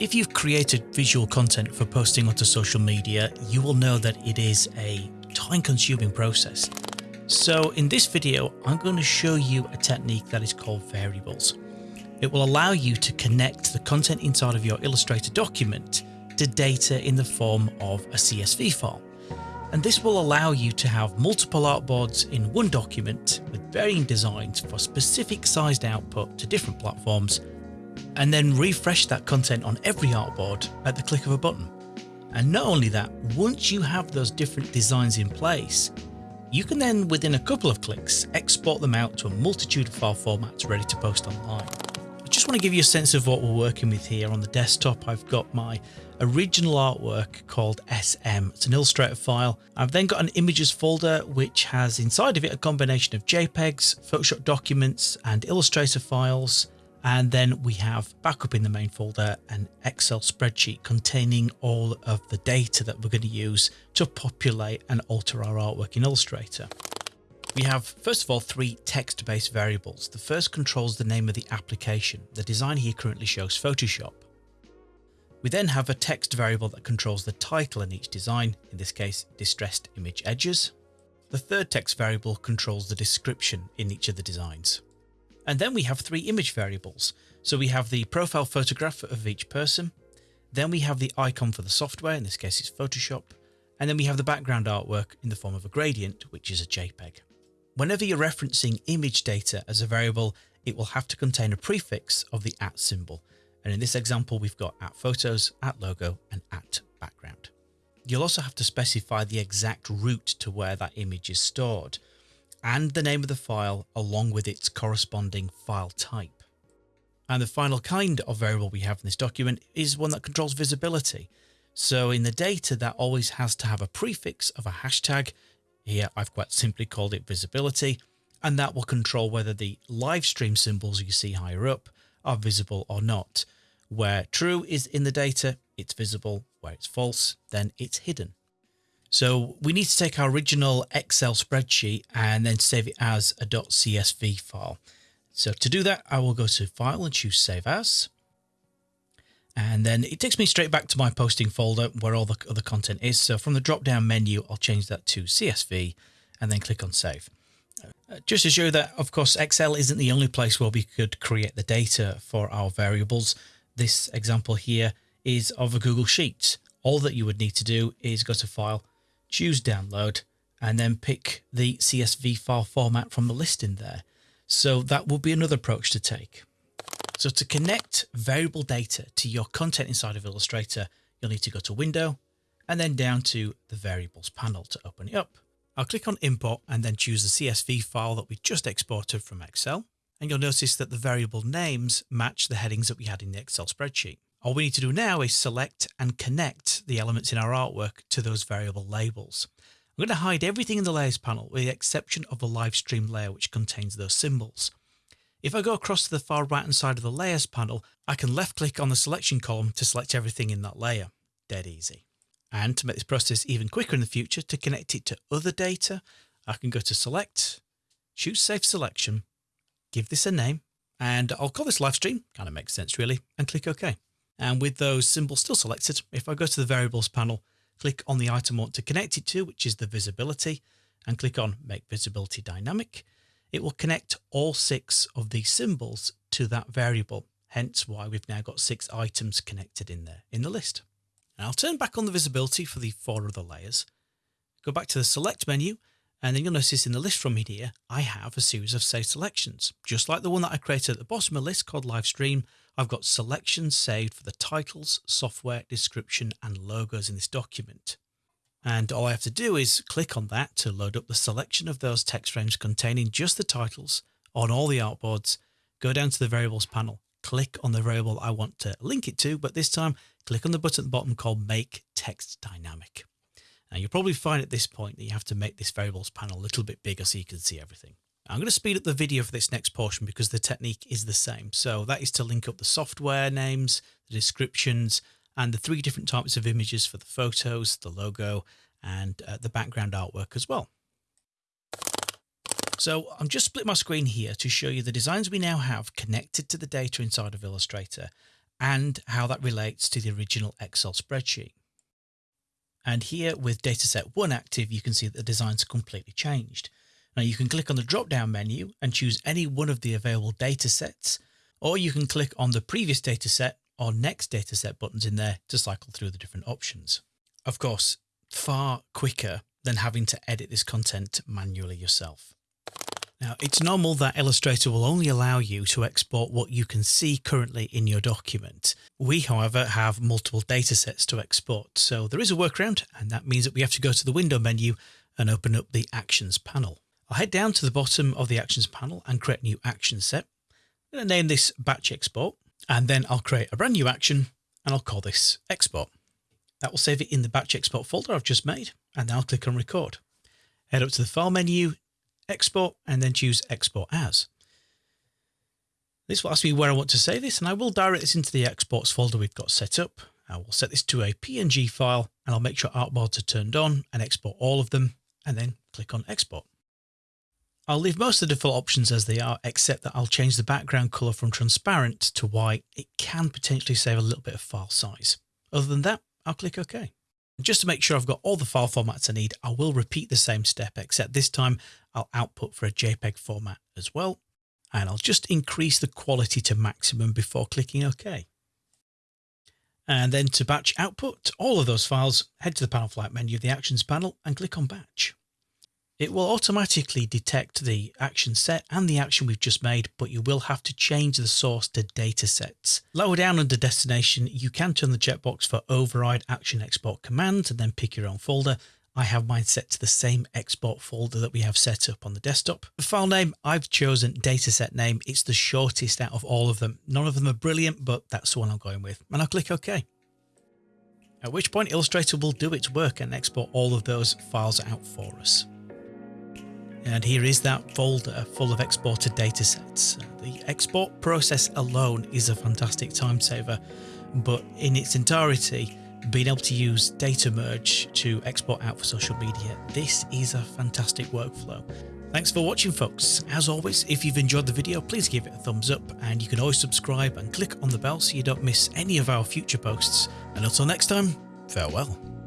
If you've created visual content for posting onto social media, you will know that it is a time consuming process. So in this video, I'm going to show you a technique that is called variables. It will allow you to connect the content inside of your Illustrator document to data in the form of a CSV file. And this will allow you to have multiple artboards in one document with varying designs for specific sized output to different platforms, and then refresh that content on every artboard at the click of a button. And not only that, once you have those different designs in place, you can then within a couple of clicks export them out to a multitude of file formats ready to post online I just want to give you a sense of what we're working with here. On the desktop, I've got my original artwork called SM. It's an Illustrator file. I've then got an images folder, which has inside of it a combination of JPEGs, Photoshop documents, and Illustrator files. And then we have backup in the main folder an Excel spreadsheet containing all of the data that we're going to use to populate and alter our artwork in Illustrator. We have, first of all, three text-based variables. The first controls the name of the application. The design here currently shows Photoshop. We then have a text variable that controls the title in each design, in this case, distressed image edges. The third text variable controls the description in each of the designs. And then we have three image variables. So we have the profile photograph of each person. Then we have the icon for the software, in this case it's Photoshop. And then we have the background artwork in the form of a gradient, which is a JPEG. Whenever you're referencing image data as a variable, it will have to contain a prefix of the at symbol. And in this example, we've got at photos, at logo, and at background. You'll also have to specify the exact route to where that image is stored and the name of the file along with its corresponding file type. And the final kind of variable we have in this document is one that controls visibility. So in the data, that always has to have a prefix of a hashtag here I've quite simply called it visibility, and that will control whether the live stream symbols you see higher up are visible or not. Where true is in the data, it's visible. Where it's false, then it's hidden. So we need to take our original Excel spreadsheet and then save it as a .csv file. So to do that, I will go to File and choose Save As. And then it takes me straight back to my posting folder where all the other content is. So from the drop down menu, I'll change that to CSV and then click on save. Uh, just to show that, of course, Excel isn't the only place where we could create the data for our variables. This example here is of a Google Sheet. All that you would need to do is go to File, choose Download, and then pick the CSV file format from the list in there. So that would be another approach to take. So to connect variable data to your content inside of Illustrator, you'll need to go to Window and then down to the Variables panel to open it up. I'll click on Import and then choose the CSV file that we just exported from Excel. And you'll notice that the variable names match the headings that we had in the Excel spreadsheet. All we need to do now is select and connect the elements in our artwork to those variable labels. I'm going to hide everything in the Layers panel with the exception of the live stream layer which contains those symbols. If I go across to the far right hand side of the layers panel, I can left click on the selection column to select everything in that layer. Dead easy. And to make this process even quicker in the future, to connect it to other data, I can go to select, choose save selection, give this a name, and I'll call this live stream, kind of makes sense really, and click OK. And with those symbols still selected, if I go to the variables panel, click on the item I want to connect it to, which is the visibility, and click on make visibility dynamic, it will connect all six of these symbols to that variable. Hence why we've now got six items connected in there in the list. And I'll turn back on the visibility for the four other layers. Go back to the select menu and then you'll notice in the list from here, I have a series of saved selections. Just like the one that I created at the bottom of the list called live stream, I've got selections saved for the titles, software, description, and logos in this document. And all I have to do is click on that to load up the selection of those text frames containing just the titles on all the artboards. Go down to the variables panel, click on the variable I want to link it to, but this time click on the button at the bottom called Make Text Dynamic. Now you'll probably find at this point that you have to make this variables panel a little bit bigger so you can see everything. I'm going to speed up the video for this next portion because the technique is the same. So that is to link up the software names, the descriptions, and the three different types of images for the photos, the logo, and uh, the background artwork as well. So I'm just split my screen here to show you the designs we now have connected to the data inside of Illustrator and how that relates to the original Excel spreadsheet. And here with dataset 1 active, you can see that the designs are completely changed. Now you can click on the drop down menu and choose any one of the available datasets, or you can click on the previous dataset or next dataset buttons in there to cycle through the different options. Of course, far quicker than having to edit this content manually yourself. Now, it's normal that Illustrator will only allow you to export what you can see currently in your document. We, however, have multiple datasets to export, so there is a workaround, and that means that we have to go to the window menu and open up the Actions panel. I'll head down to the bottom of the Actions panel and create a new action set. I'm going to name this Batch Export, and then I'll create a brand new action, and I'll call this Export. That will save it in the Batch Export folder I've just made, and then I'll click on Record. Head up to the File menu, export and then choose export as. This will ask me where I want to save this and I will direct this into the exports folder we've got set up. I will set this to a PNG file and I'll make sure artboards are turned on and export all of them and then click on export. I'll leave most of the default options as they are, except that I'll change the background color from transparent to white. It can potentially save a little bit of file size. Other than that, I'll click OK. Just to make sure I've got all the file formats I need, I will repeat the same step, except this time I'll output for a JPEG format as well. And I'll just increase the quality to maximum before clicking OK. And then to batch output all of those files, head to the panel flight menu of the Actions panel and click on Batch. It will automatically detect the action set and the action we've just made, but you will have to change the source to datasets. Lower down under destination, you can turn the checkbox for override action export command and then pick your own folder. I have mine set to the same export folder that we have set up on the desktop. The file name, I've chosen dataset name. It's the shortest out of all of them. None of them are brilliant, but that's the one I'm going with. And I'll click OK. At which point Illustrator will do its work and export all of those files out for us. And here is that folder full of exported datasets. The export process alone is a fantastic time saver, but in its entirety, being able to use data merge to export out for social media, this is a fantastic workflow. Thanks for watching folks. As always, if you've enjoyed the video, please give it a thumbs up and you can always subscribe and click on the bell so you don't miss any of our future posts. And until next time, farewell.